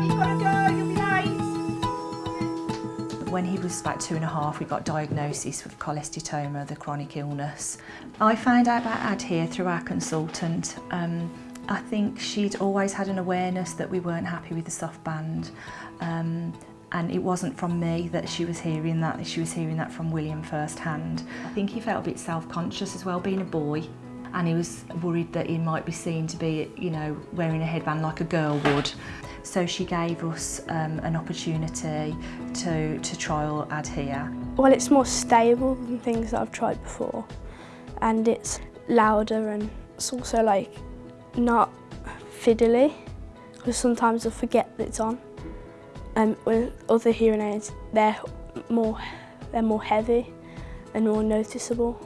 gotta go, you'll be late. When he was about two and a half, we got diagnosis with cholesteatoma, the chronic illness. I found out about ADHEAR through our consultant. Um, I think she'd always had an awareness that we weren't happy with the soft band. Um, and it wasn't from me that she was hearing that, she was hearing that from William firsthand. I think he felt a bit self-conscious as well, being a boy, and he was worried that he might be seen to be, you know, wearing a headband like a girl would. So she gave us um, an opportunity to, to trial ADHEAR. Well, it's more stable than things that I've tried before, and it's louder and it's also like not fiddly, because sometimes I forget that it's on. Um, with other hearing aids, they're more, they're more heavy and more noticeable.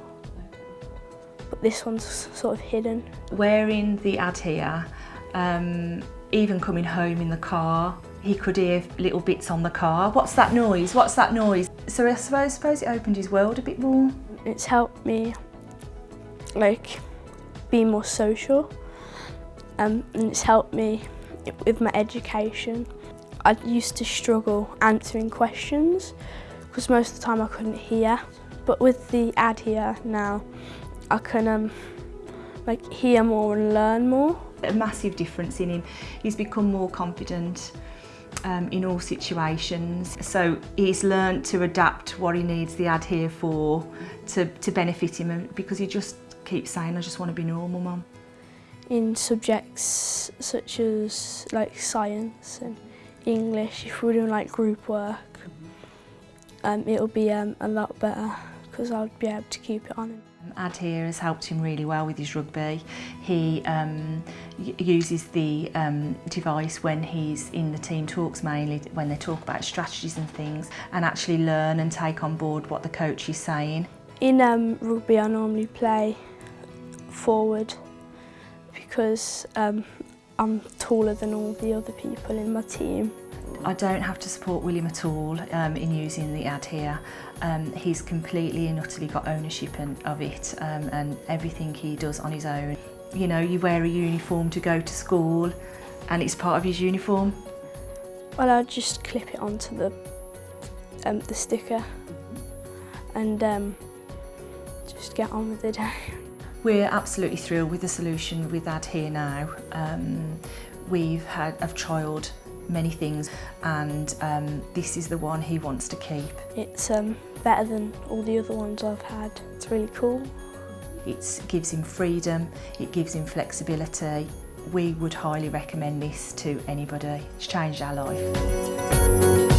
But this one's sort of hidden. Wearing the ADHEAR, um, even coming home in the car, he could hear little bits on the car. What's that noise? What's that noise? So I suppose, suppose it opened his world a bit more. It's helped me like be more social um, and it's helped me with my education. I used to struggle answering questions because most of the time I couldn't hear. But with the ADHEAR now, I can um, like hear more and learn more. A massive difference in him. He's become more confident um, in all situations. So he's learned to adapt what he needs the ADHEAR for to, to benefit him because he just keeps saying, I just want to be normal, mum. In subjects such as like science and English, if we're doing like group work, um, it'll be um, a lot better because I'd be able to keep it on him. Um, Ad here has helped him really well with his rugby. He um, uses the um, device when he's in the team talks mainly when they talk about strategies and things and actually learn and take on board what the coach is saying. In um, rugby I normally play forward because um, I'm taller than all the other people in my team. I don't have to support William at all um, in using the ADHEAR. Um, he's completely and utterly got ownership in, of it um, and everything he does on his own. You know, you wear a uniform to go to school and it's part of his uniform. Well, I'll just clip it onto the, um, the sticker and um, just get on with the day. We're absolutely thrilled with the solution with ADHEAR now. Um, we've had, I've trialled many things and um, this is the one he wants to keep. It's um, better than all the other ones I've had. It's really cool. It gives him freedom, it gives him flexibility. We would highly recommend this to anybody. It's changed our life.